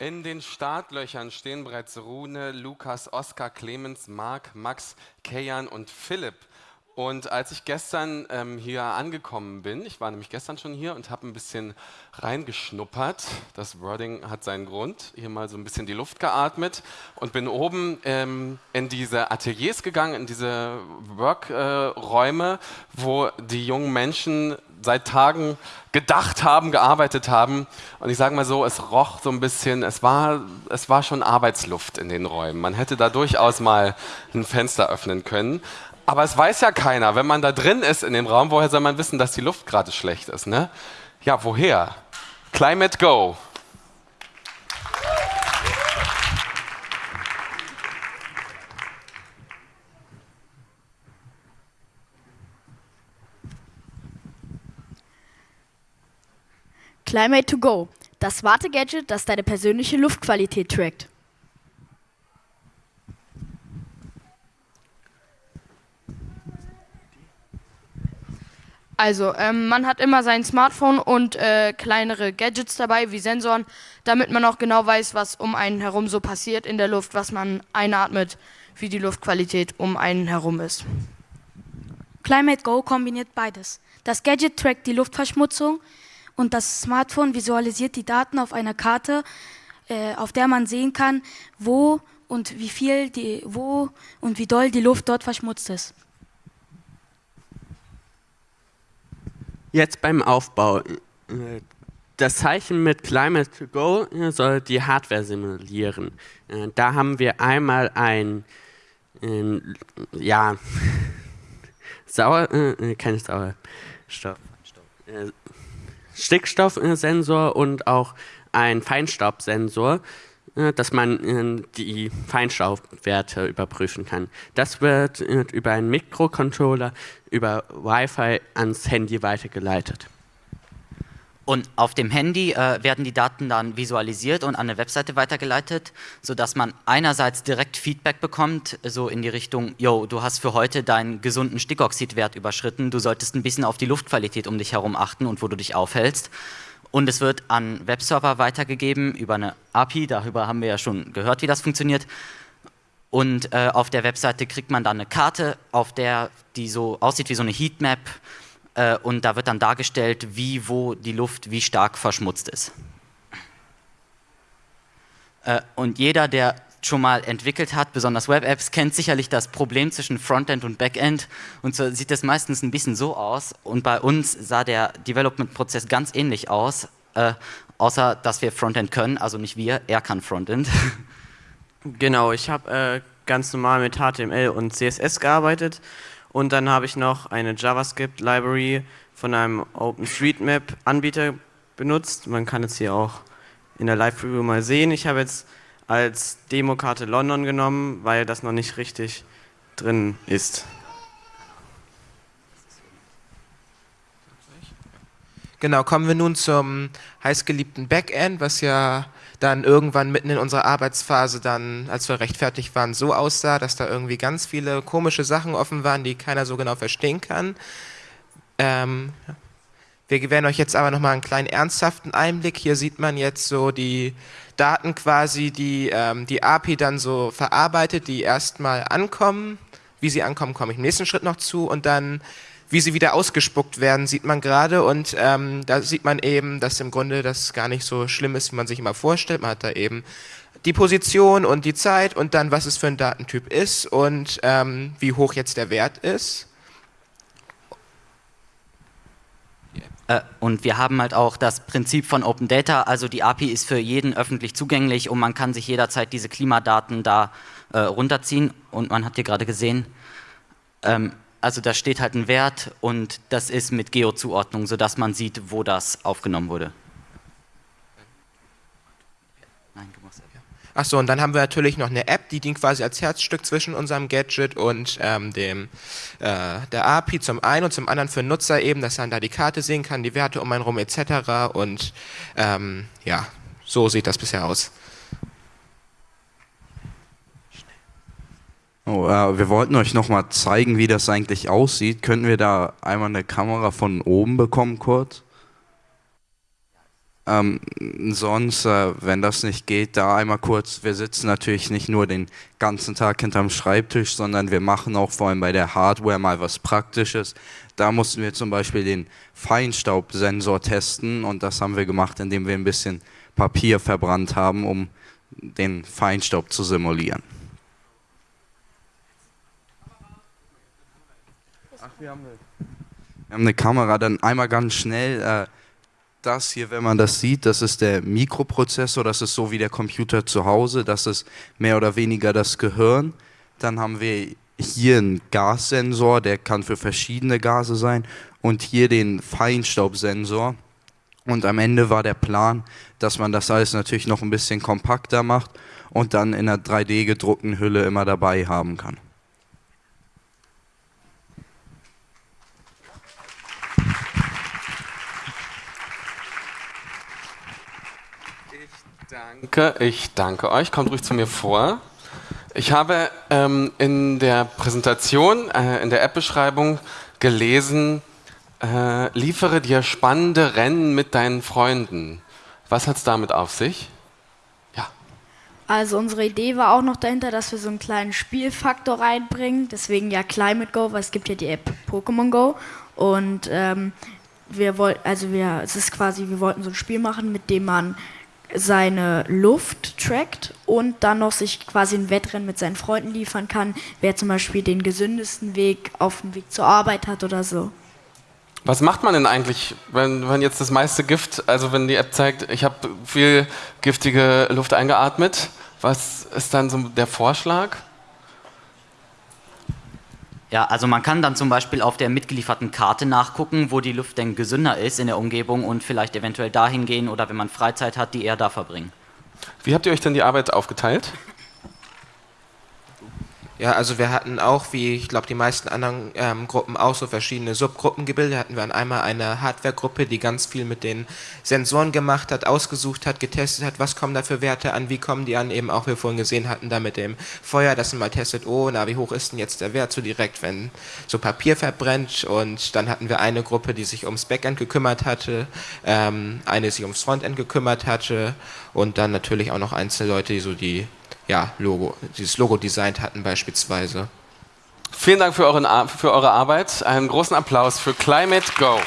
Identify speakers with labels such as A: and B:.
A: In den Startlöchern stehen bereits Rune, Lukas, Oskar, Clemens, Marc, Max, Kejan und Philipp. Und als ich gestern ähm, hier angekommen bin, ich war nämlich gestern schon hier und habe ein bisschen reingeschnuppert, das Wording hat seinen Grund, hier mal so ein bisschen die Luft geatmet und bin oben ähm, in diese Ateliers gegangen, in diese Workräume, äh, wo die jungen Menschen seit Tagen gedacht haben, gearbeitet haben. Und ich sage mal so, es roch so ein bisschen, es war, es war schon Arbeitsluft in den Räumen. Man hätte da durchaus mal ein Fenster öffnen können. Aber es weiß ja keiner, wenn man da drin ist in dem Raum, woher soll man wissen, dass die Luft gerade schlecht ist? Ne? Ja, woher? Climate Go.
B: Climate to Go, das smarte Gadget, das deine persönliche Luftqualität trackt.
C: Also, ähm, man hat immer sein Smartphone und äh, kleinere Gadgets dabei, wie Sensoren, damit man auch genau weiß, was um einen herum so passiert in der Luft, was man einatmet, wie die Luftqualität um einen herum ist.
D: Climate Go kombiniert beides. Das Gadget trackt die Luftverschmutzung und das Smartphone visualisiert die Daten auf einer Karte, äh, auf der man sehen kann, wo und wie viel die, wo und wie doll die Luft dort verschmutzt ist.
E: Jetzt beim Aufbau. Das Zeichen mit Climate to Go soll die Hardware simulieren. Da haben wir einmal ein, ja, Sauer, äh, kein Sauerstoff, äh, Stickstoffsensor und auch ein Feinstaubsensor. Äh, dass man äh, die Feinstaubwerte überprüfen kann. Das wird äh, über einen Mikrocontroller über Wi-Fi ans Handy weitergeleitet.
F: Und auf dem Handy äh, werden die Daten dann visualisiert und an eine Webseite weitergeleitet, sodass man einerseits direkt Feedback bekommt, so in die Richtung, yo, du hast für heute deinen gesunden Stickoxidwert überschritten, du solltest ein bisschen auf die Luftqualität um dich herum achten und wo du dich aufhältst. Und es wird an Webserver weitergegeben über eine API, darüber haben wir ja schon gehört, wie das funktioniert. Und äh, auf der Webseite kriegt man dann eine Karte, auf der die so aussieht wie so eine Heatmap. Äh, und da wird dann dargestellt, wie, wo die Luft wie stark verschmutzt ist. Äh, und jeder, der schon mal entwickelt hat, besonders Web-Apps, kennt sicherlich das Problem zwischen Frontend und Backend. Und so sieht das meistens ein bisschen so aus. Und bei uns sah der Development-Prozess ganz ähnlich aus, äh, außer dass wir Frontend können. Also nicht wir, er kann Frontend.
G: Genau, ich habe äh, ganz normal mit HTML und CSS gearbeitet. Und dann habe ich noch eine JavaScript-Library von einem OpenStreetMap-Anbieter benutzt. Man kann es hier auch in der Live-Preview mal sehen. Ich habe jetzt als Demokarte London genommen, weil das noch nicht richtig drin ist.
H: Genau, kommen wir nun zum heißgeliebten Backend, was ja dann irgendwann mitten in unserer Arbeitsphase dann, als wir rechtfertigt waren, so aussah, dass da irgendwie ganz viele komische Sachen offen waren, die keiner so genau verstehen kann. Ähm, wir gewähren euch jetzt aber nochmal einen kleinen ernsthaften Einblick. Hier sieht man jetzt so die Daten quasi, die ähm, die API dann so verarbeitet, die erstmal ankommen. Wie sie ankommen, komme ich im nächsten Schritt noch zu. Und dann, wie sie wieder ausgespuckt werden, sieht man gerade. Und ähm, da sieht man eben, dass im Grunde das gar nicht so schlimm ist, wie man sich immer vorstellt. Man hat da eben die Position und die Zeit und dann, was es für ein Datentyp ist und ähm, wie hoch jetzt der Wert ist.
F: Äh, und wir haben halt auch das Prinzip von Open Data, also die API ist für jeden öffentlich zugänglich und man kann sich jederzeit diese Klimadaten da äh, runterziehen und man hat hier gerade gesehen, ähm, also da steht halt ein Wert und das ist mit Geo-Zuordnung, sodass man sieht, wo das aufgenommen wurde.
H: Achso, und dann haben wir natürlich noch eine App, die dient quasi als Herzstück zwischen unserem Gadget und ähm, dem, äh, der API zum einen und zum anderen für Nutzer eben, dass er da die Karte sehen kann, die Werte um einen rum etc. Und ähm, ja, so sieht das bisher aus.
I: Oh, äh, wir wollten euch nochmal zeigen, wie das eigentlich aussieht. Könnten wir da einmal eine Kamera von oben bekommen kurz? Ähm, sonst, äh, wenn das nicht geht, da einmal kurz, wir sitzen natürlich nicht nur den ganzen Tag hinterm Schreibtisch, sondern wir machen auch vor allem bei der Hardware mal was Praktisches. Da mussten wir zum Beispiel den Feinstaubsensor testen und das haben wir gemacht, indem wir ein bisschen Papier verbrannt haben, um den Feinstaub zu simulieren. Ach, wir haben eine Kamera, dann einmal ganz schnell. Äh, das hier, wenn man das sieht, das ist der Mikroprozessor, das ist so wie der Computer zu Hause, das ist mehr oder weniger das Gehirn. Dann haben wir hier einen Gassensor, der kann für verschiedene Gase sein und hier den Feinstaubsensor. Und am Ende war der Plan, dass man das alles natürlich noch ein bisschen kompakter macht und dann in einer 3D gedruckten Hülle immer dabei haben kann.
A: Danke, ich danke euch. Kommt ruhig zu mir vor. Ich habe ähm, in der Präsentation, äh, in der App-Beschreibung gelesen, äh, liefere dir spannende Rennen mit deinen Freunden. Was hat es damit auf sich? Ja.
B: Also unsere Idee war auch noch dahinter, dass wir so einen kleinen Spielfaktor reinbringen. Deswegen ja Climate Go, weil es gibt ja die App Pokémon Go. Und ähm, wir wollten, also wir, es ist quasi, wir wollten so ein Spiel machen, mit dem man seine Luft trackt und dann noch sich quasi ein Wettrennen mit seinen Freunden liefern kann, wer zum Beispiel den gesündesten Weg auf dem Weg zur Arbeit hat oder so.
A: Was macht man denn eigentlich, wenn, wenn jetzt das meiste Gift, also wenn die App zeigt, ich habe viel giftige Luft eingeatmet, was ist dann so der Vorschlag?
F: Ja, also man kann dann zum Beispiel auf der mitgelieferten Karte nachgucken, wo die Luft denn gesünder ist in der Umgebung und vielleicht eventuell dahin gehen oder wenn man Freizeit hat, die eher da verbringen.
A: Wie habt ihr euch denn die Arbeit aufgeteilt?
H: Ja, also wir hatten auch, wie ich glaube die meisten anderen ähm, Gruppen auch so verschiedene Subgruppen gebildet. Hatten wir einmal eine Hardware-Gruppe, die ganz viel mit den Sensoren gemacht hat, ausgesucht hat, getestet hat, was kommen da für Werte an, wie kommen die an, eben auch, wir vorhin gesehen hatten, da mit dem Feuer, dass man mal testet, oh, na, wie hoch ist denn jetzt der Wert so direkt, wenn so Papier verbrennt. Und dann hatten wir eine Gruppe, die sich ums Backend gekümmert hatte, ähm, eine, die sich ums Frontend gekümmert hatte und dann natürlich auch noch einzelne Leute, die so die ja, Logo, dieses Logo designt hatten beispielsweise.
A: Vielen Dank für, euren, für eure Arbeit. Einen großen Applaus für Climate Go.